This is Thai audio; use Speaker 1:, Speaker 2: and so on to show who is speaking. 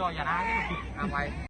Speaker 1: จออย่านะ
Speaker 2: เอาไว้